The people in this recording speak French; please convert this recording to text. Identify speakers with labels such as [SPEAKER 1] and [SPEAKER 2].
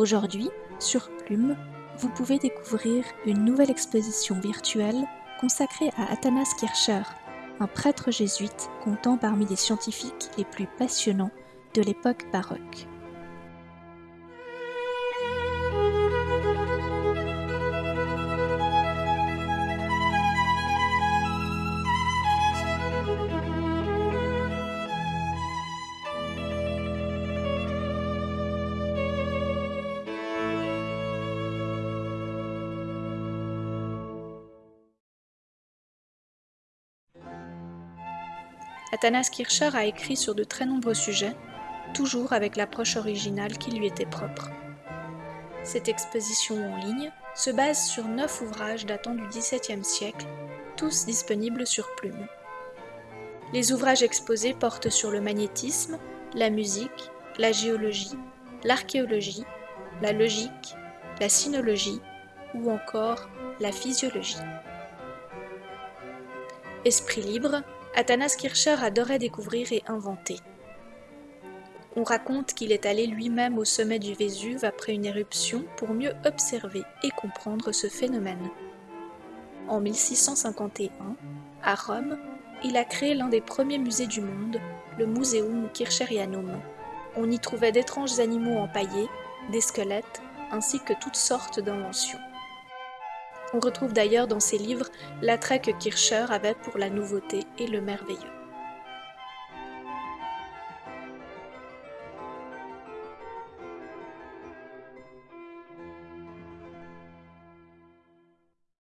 [SPEAKER 1] Aujourd'hui, sur Plume, vous pouvez découvrir une nouvelle exposition virtuelle consacrée à Athanas Kircher, un prêtre jésuite comptant parmi les scientifiques les plus passionnants de l'époque baroque. Athanas Kircher a écrit sur de très nombreux sujets, toujours avec l'approche originale qui lui était propre. Cette exposition en ligne se base sur neuf ouvrages datant du XVIIe siècle, tous disponibles sur Plume. Les ouvrages exposés portent sur le magnétisme, la musique, la géologie, l'archéologie, la logique, la sinologie ou encore la physiologie. Esprit libre, Athanas Kircher adorait découvrir et inventer. On raconte qu'il est allé lui-même au sommet du Vésuve après une éruption pour mieux observer et comprendre ce phénomène. En 1651, à Rome, il a créé l'un des premiers musées du monde, le Museum Kircherianum. On y trouvait d'étranges animaux empaillés, des squelettes, ainsi que toutes sortes d'inventions. On retrouve d'ailleurs dans ses livres l'attrait que Kircher avait pour la nouveauté et le merveilleux.